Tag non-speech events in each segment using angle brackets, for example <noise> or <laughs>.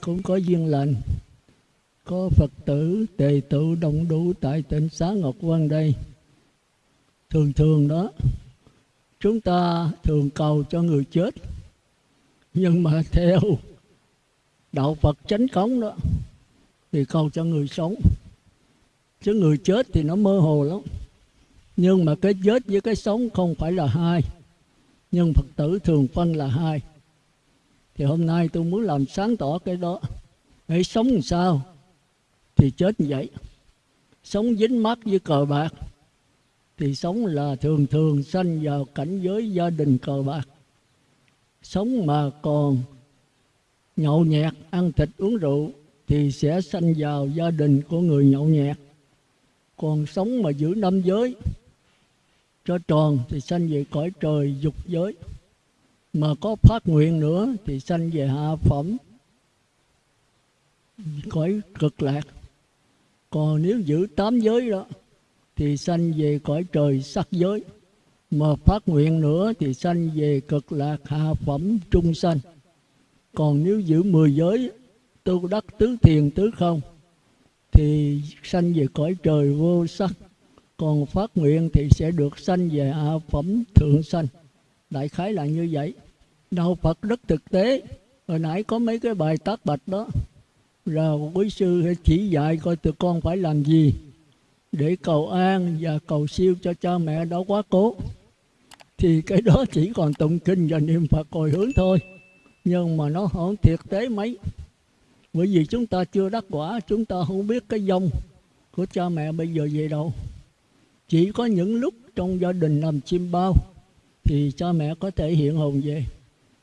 cũng có duyên lành. Có Phật tử, tề tự đông đủ tại tỉnh xá Ngọc quan đây. Thường thường đó, chúng ta thường cầu cho người chết. Nhưng mà <laughs> theo đạo Phật chánh cống đó, thì cầu cho người sống. Chứ người chết thì nó mơ hồ lắm. Nhưng mà cái chết với cái sống không phải là hai. Nhưng Phật tử thường phân là hai thì hôm nay tôi muốn làm sáng tỏ cái đó. Hãy sống làm sao thì chết như vậy. Sống dính mắt với cờ bạc thì sống là thường thường sanh vào cảnh giới gia đình cờ bạc. Sống mà còn nhậu nhẹt, ăn thịt uống rượu thì sẽ sanh vào gia đình của người nhậu nhẹt. Còn sống mà giữ năm giới, cho tròn thì sanh về cõi trời dục giới mà có phát nguyện nữa thì sanh về hạ phẩm. Cõi cực lạc. Còn nếu giữ tám giới đó, thì sanh về cõi trời sắc giới. Mà phát nguyện nữa thì sanh về cực lạc hạ phẩm trung sanh. Còn nếu giữ mười giới, tu đắc tứ thiền tứ không, thì sanh về cõi trời vô sắc. Còn phát nguyện thì sẽ được sanh về hạ phẩm thượng sanh đại khái là như vậy. Đạo phật rất thực tế. Hồi nãy có mấy cái bài tác bạch đó. Rồi quý sư chỉ dạy coi tụi con phải làm gì để cầu an và cầu siêu cho cha mẹ đó quá cố. Thì cái đó chỉ còn tụng kinh và niệm phật hồi hướng thôi. Nhưng mà nó không thiệt tế mấy. Bởi vì chúng ta chưa đắc quả, chúng ta không biết cái dông của cha mẹ bây giờ về đâu. Chỉ có những lúc trong gia đình làm chim bao thì cha mẹ có thể hiện hồn về.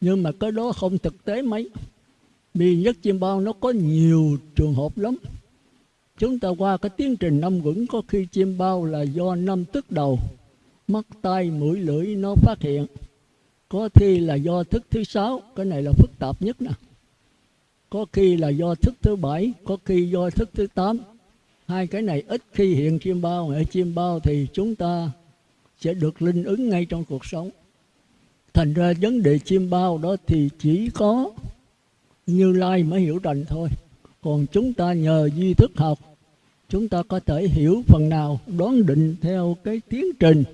Nhưng mà cái đó không thực tế mấy. Vì nhất chim bao nó có nhiều trường hợp lắm. Chúng ta qua cái tiến trình năm vững có khi chim bao là do năm tức đầu. Mắt tay mũi, lưỡi nó phát hiện. Có khi là do thức thứ sáu. Cái này là phức tạp nhất nè. Có khi là do thức thứ bảy. Có khi do thức thứ tám. Hai cái này ít khi hiện chim bao. Ở chim bao thì chúng ta sẽ được linh ứng ngay trong cuộc sống thành ra vấn đề chim bao đó thì chỉ có như lai mới hiểu rành thôi. Còn chúng ta nhờ duy thức học, chúng ta có thể hiểu phần nào, đoán định theo cái tiến trình.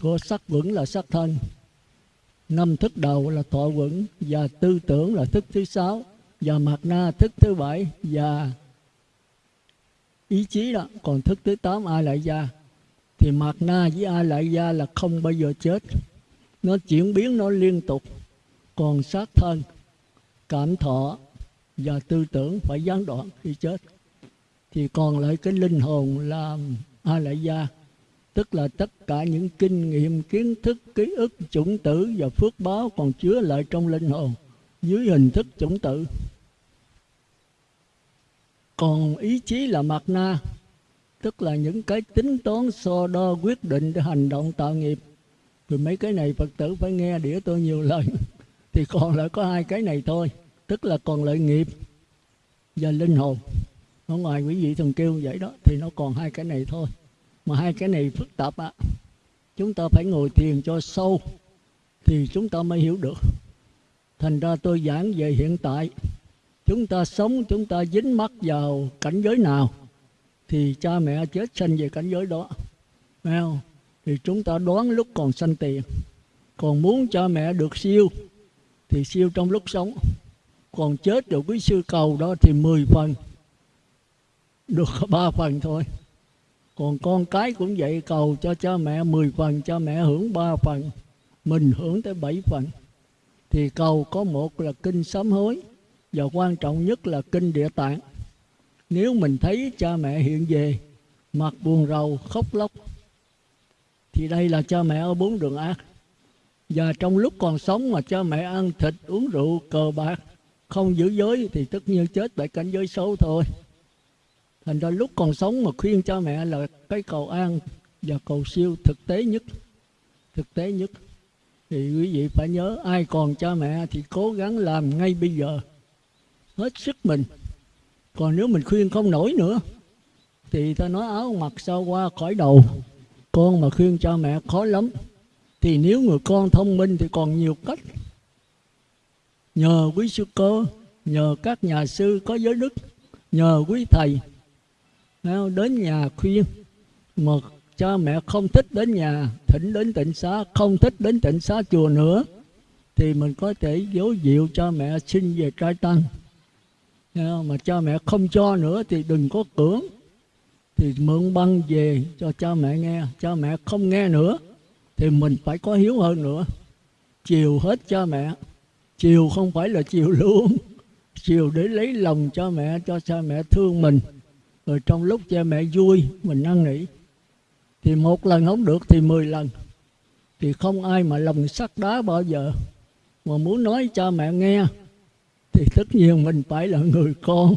Của sắc vững là sắc thân, năm thức đầu là thọ vững, và tư tưởng là thức thứ sáu, và mạt na thức thứ bảy, và ý chí đó. Còn thức thứ tám ai lại gia, thì mạt na với ai lại gia là không bao giờ chết nó chuyển biến nó liên tục. Còn sát thân, cảm thọ và tư tưởng phải gián đoạn khi chết. Thì còn lại cái linh hồn là a lại gia tức là tất cả những kinh nghiệm, kiến thức, ký ức, chủng tử và phước báo còn chứa lại trong linh hồn dưới hình thức chủng tử. Còn ý chí là mặt na, tức là những cái tính toán so đo quyết định để hành động tạo nghiệp rồi mấy cái này phật tử phải nghe đĩa tôi nhiều lần <laughs> thì còn lại có hai cái này thôi. Tức là còn lợi nghiệp và linh hồn. Ở ngoài quý vị thường kêu vậy đó, thì nó còn hai cái này thôi. Mà hai cái này phức tạp á. Chúng ta phải ngồi thiền cho sâu thì chúng ta mới hiểu được. Thành ra tôi giảng về hiện tại. Chúng ta sống, chúng ta dính mắc vào cảnh giới nào thì cha mẹ chết sanh về cảnh giới đó. Phải không? Thì chúng ta đoán lúc còn sanh tiền còn muốn cho mẹ được siêu, thì siêu trong lúc sống. Còn chết được quý sư cầu đó thì 10 phần, được <laughs> ba phần thôi. Còn con cái cũng vậy, cầu cho cha mẹ 10 phần, cha mẹ hưởng ba phần, mình hưởng tới 7 phần. Thì cầu có một là kinh sám hối, và quan trọng nhất là kinh địa tạng. Nếu mình thấy cha mẹ hiện về, mặt buồn rầu, khóc lóc thì đây là cha mẹ ở bốn đường ác. Và trong lúc còn sống mà cha mẹ ăn thịt, uống rượu, cờ bạc, không giữ giới thì tất nhiên chết tại cảnh giới xấu thôi. Thành ra lúc còn sống mà khuyên cha mẹ là cái cầu an và cầu siêu thực tế nhất. Thực tế nhất. Thì quý vị phải nhớ, ai còn cha mẹ thì cố gắng làm ngay bây giờ. Hết sức mình. Còn nếu mình khuyên không nổi nữa, thì ta nói áo mặc sao qua khỏi đầu con mà khuyên cha mẹ khó lắm, thì nếu người con thông minh thì còn nhiều cách. Nhờ quý sư cơ nhờ các nhà sư có giới đức, nhờ quý thầy. Đến nhà khuyên, mà cha mẹ không thích đến nhà, thỉnh đến tịnh xá, không thích đến tịnh xá chùa nữa, thì mình có thể dấu dịu cho mẹ xin về trai tăng. Mà cha mẹ không cho nữa thì đừng có cưỡng thì mượn băng về cho cha mẹ nghe. Cha mẹ không nghe nữa, thì mình phải có hiếu hơn nữa. Chiều hết cha mẹ. Chiều không phải là chiều luôn. Chiều để lấy lòng cho mẹ, cho cha mẹ thương mình. Rồi trong lúc cha mẹ vui, mình năn nỉ. Thì một lần không được thì mười lần. Thì không ai mà lòng sắt đá bao giờ. Mà muốn nói cho mẹ nghe, thì tất nhiên mình phải là người con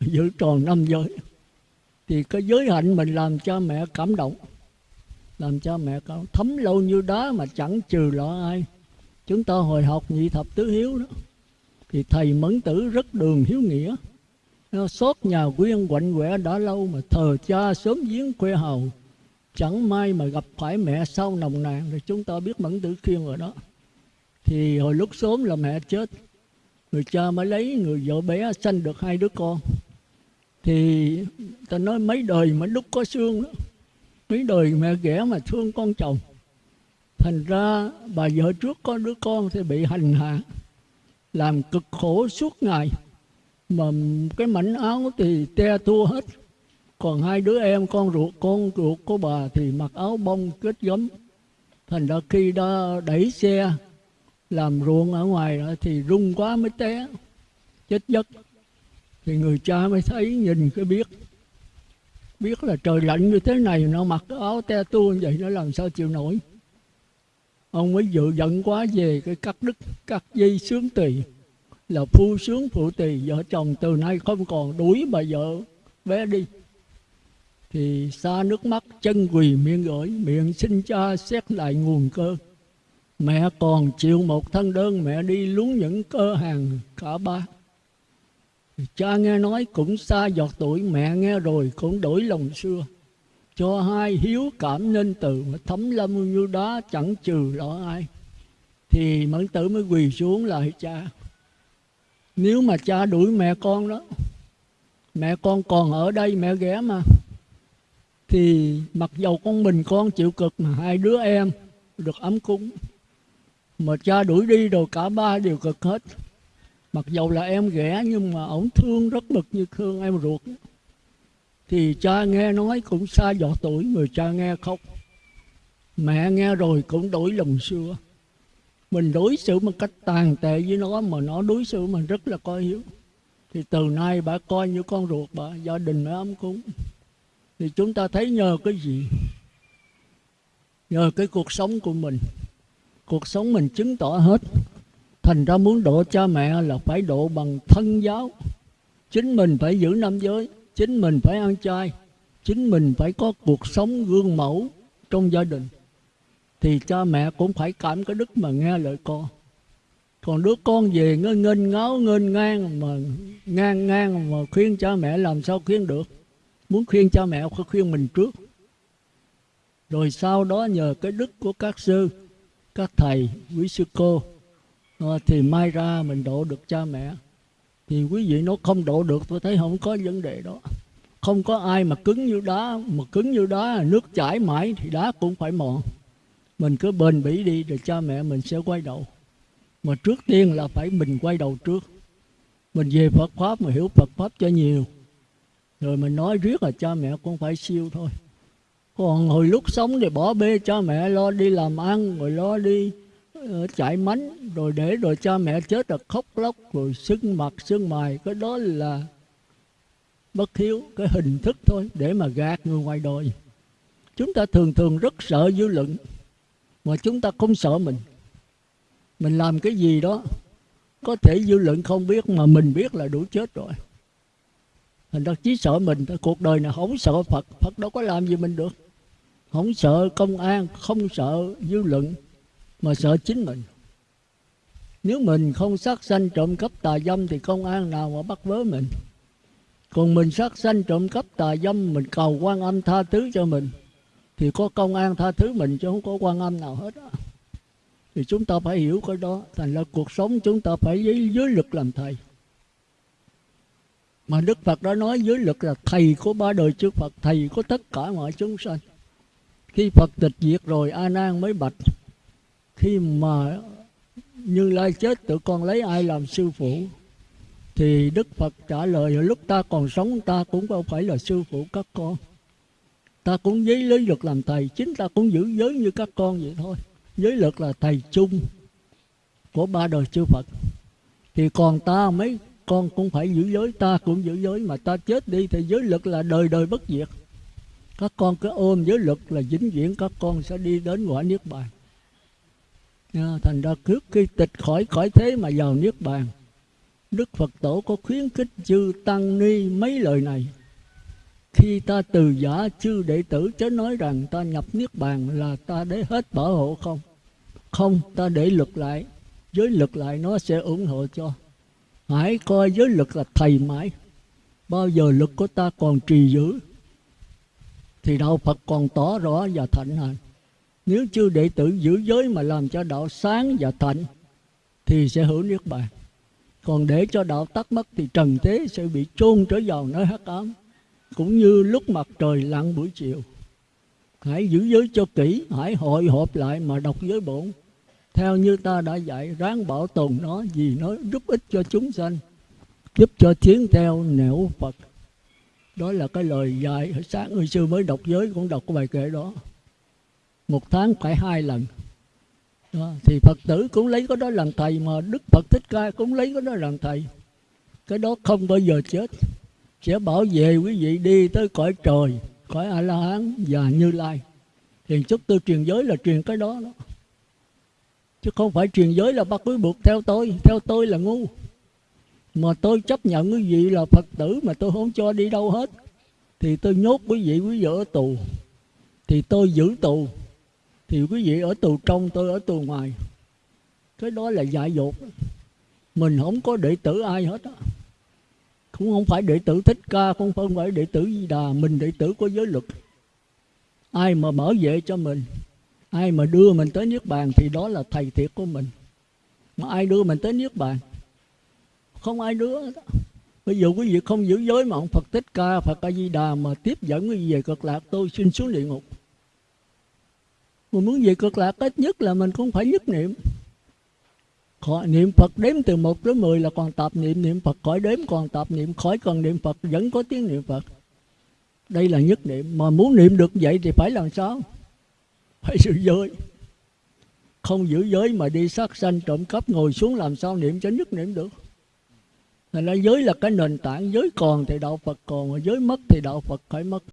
giữ tròn năm giới thì cái giới hạnh mình làm cho mẹ cảm động, làm cho mẹ cảm thấm lâu như đá mà chẳng trừ lọ ai. Chúng ta hồi học nhị thập tứ hiếu đó, thì thầy mẫn tử rất đường hiếu nghĩa. Nó xót nhà quyên quạnh quẻ đã lâu mà thờ cha sớm giếng quê hầu chẳng may mà gặp phải mẹ sau nồng nàn thì chúng ta biết mẫn tử khiên rồi đó. Thì hồi lúc sớm là mẹ chết, người cha mới lấy người vợ bé sanh được hai đứa con thì ta nói mấy đời mà đúc có xương đó, mấy đời mẹ ghẻ mà thương con chồng. Thành ra bà vợ trước có đứa con thì bị hành hạ, làm cực khổ suốt ngày. Mà cái mảnh áo thì te tua hết. Còn hai đứa em, con ruột con ruột của bà thì mặc áo bông kết gấm thành ra khi đã đẩy xe làm ruộng ở ngoài đó thì rung quá mới té, chết giấc thì người cha mới thấy, nhìn cái biết. Biết là trời lạnh như thế này, nó mặc cái áo te tua vậy, nó làm sao chịu nổi. Ông mới dự giận quá về cái cắt đứt, cắt dây sướng tỳ, là phu sướng phụ tỳ. Vợ chồng từ nay không còn đuổi bà vợ, bé đi. Thì xa nước mắt, chân quỳ miệng gửi, miệng xin cha xét lại nguồn cơ. Mẹ còn chịu một thân đơn, mẹ đi lún những cơ hàng cả ba cha nghe nói cũng xa giọt tuổi, mẹ nghe rồi cũng đổi lòng xưa. Cho hai hiếu cảm nên từ mà thấm lâm như đá, chẳng trừ lọ ai. Thì mẫn tử mới quỳ xuống lại, cha, nếu mà cha đuổi mẹ con đó, mẹ con còn ở đây, mẹ ghé mà. Thì mặc dầu con mình con chịu cực mà hai đứa em được ấm cúng, mà cha đuổi đi rồi cả ba đều cực hết mặc dầu là em ghẻ, nhưng mà ổng thương rất mực như thương em ruột. Thì cha nghe nói cũng xa dọ tuổi, người cha nghe khóc. Mẹ nghe rồi cũng đổi lòng xưa. Mình đối xử một cách tàn tệ với nó mà nó đối xử mình rất là coi hiếu. Thì từ nay bà coi như con ruột bà, gia đình mới ấm cúng. Thì chúng ta thấy nhờ cái gì? Nhờ cái cuộc sống của mình. Cuộc sống mình chứng tỏ hết thành ra muốn độ cha mẹ là phải độ bằng thân giáo. Chính mình phải giữ năm giới, chính mình phải ăn chay, chính mình phải có cuộc sống gương mẫu trong gia đình. Thì cha mẹ cũng phải cảm cái đức mà nghe lời con. Còn đứa con về ngơ nghênh ngáo nghênh ngang mà, ngang ngang mà khuyên cha mẹ làm sao khuyên được? Muốn khuyên cha mẹ phải khuyên mình trước. Rồi sau đó nhờ cái đức của các sư, các thầy, quý sư cô thì mai ra mình độ được cha mẹ. Thì quý vị nó không độ được, tôi thấy không có vấn đề đó. Không có ai mà cứng như đá, mà cứng như đá, nước chảy mãi thì đá cũng phải mòn. Mình cứ bền bỉ đi rồi cha mẹ mình sẽ quay đầu. Mà trước tiên là phải mình quay đầu trước. Mình về Phật pháp mà hiểu Phật pháp cho nhiều. Rồi mình nói riết là cha mẹ cũng phải siêu thôi. Còn hồi lúc sống thì bỏ bê cha mẹ lo đi làm ăn, rồi lo đi chạy mánh, rồi để rồi cha mẹ chết là khóc lóc, rồi sưng mặt, sưng mày cái đó là bất hiếu, cái hình thức thôi, để mà gạt người ngoài đời. Chúng ta thường thường rất sợ dư luận, mà chúng ta không sợ mình. Mình làm cái gì đó, có thể dư luận không biết, mà mình biết là đủ chết rồi. Thành ra chỉ sợ mình cuộc đời này không sợ phật. Phật đâu có làm gì mình được. Không sợ công an, không sợ dư luận mà sợ chính mình. Nếu mình không sát sanh trộm cắp tà dâm thì công an nào mà bắt vớ mình? Còn mình sát sanh trộm cắp tà dâm mình cầu quan âm tha thứ cho mình thì có công an tha thứ mình chứ không có quan âm nào hết đó. thì chúng ta phải hiểu cái đó thành là cuộc sống chúng ta phải dưới, dưới lực làm thầy. Mà đức phật đã nói dưới lực là thầy của ba đời chư phật thầy của tất cả mọi chúng sanh. Khi phật tịch diệt rồi a nan mới bạch khi mà như lai chết, tụi con lấy ai làm sư phụ? Thì đức phật trả lời, lúc ta còn sống, ta cũng không phải là sư phụ các con. Ta cũng giấy lấy luật làm thầy, chính ta cũng giữ giới như các con vậy thôi. Giới luật là thầy chung của ba đời chư phật. Thì còn ta mấy, con cũng phải giữ giới, ta cũng giữ giới. Mà ta chết đi thì giới luật là đời đời bất diệt. Các con cứ ôm giới luật là vĩnh viễn các con sẽ đi đến quả niết bàn thành ra trước khi tịch khỏi khỏi thế mà vào niết bàn. Đức phật tổ có khuyến khích chư tăng ni mấy lời này. Khi ta từ giả chư đệ tử chớ nói rằng ta nhập niết bàn là ta để hết bảo hộ không? Không, ta để luật lại. Giới luật lại nó sẽ ủng hộ cho. Hãy coi giới luật là thầy mãi. Bao giờ luật của ta còn trì giữ thì đạo phật còn tỏ rõ và thạnh hành nếu chư đệ tử giữ giới mà làm cho đạo sáng và thạnh, thì sẽ hưởng niết bàn. Còn để cho đạo tắt mất, thì trần thế sẽ bị chôn trở vào nơi hắc ám, cũng như lúc mặt trời lặn buổi chiều. Hãy giữ giới cho kỹ, hãy hội họp lại mà đọc giới bổn. Theo như ta đã dạy, ráng bảo tồn nó vì nó giúp ích cho chúng sanh, giúp cho tiến theo nẻo phật. Đó là cái lời dạy sáng. Người sư mới đọc giới cũng đọc cái bài kệ đó một tháng phải hai lần. Đó. thì phật tử cũng lấy cái đó làm thầy mà đức phật thích ca cũng lấy cái đó làm thầy. Cái đó không bao giờ chết. Sẽ bảo vệ quý vị đi tới cõi trời, cõi a la hán và như lai. Thì chút tôi truyền giới là truyền cái đó đó. Chứ không phải truyền giới là bắt quý buộc theo tôi. Theo tôi là ngu. Mà tôi chấp nhận quý vị là phật tử mà tôi không cho đi đâu hết. Thì tôi nhốt quý vị quý vị ở tù. Thì tôi giữ tù thì quý vị ở tù trong, tôi ở tù ngoài. Cái đó là dại dột. Mình không có đệ tử ai hết á. Cũng không phải đệ tử thích ca không phải đệ tử di đà. Mình đệ tử của giới luật. Ai mà bảo vệ cho mình, ai mà đưa mình tới niết bàn thì đó là thầy thiệt của mình. Mà ai đưa mình tới niết bàn? Không ai đưa đó. Ví dụ quý vị không giữ giới mà ông phật thích ca, phật a di đà mà tiếp dẫn quý vị về cực lạc, tôi xin xuống địa ngục mà muốn về cực lạc, ít nhất là mình cũng phải nhất niệm. Khỏi, niệm Phật đếm từ 1 tới 10 là còn tập niệm niệm Phật khỏi đếm còn tập niệm, khỏi cần niệm Phật vẫn có tiếng niệm Phật. Đây là nhất niệm. Mà muốn niệm được vậy thì phải làm sao? Phải giữ giới. Không giữ giới mà đi sát sanh, trộm cắp, ngồi xuống làm sao niệm cho nhất niệm được? Thành ra giới là cái nền tảng. Giới còn thì đạo Phật còn, Mà giới mất thì đạo Phật phải mất.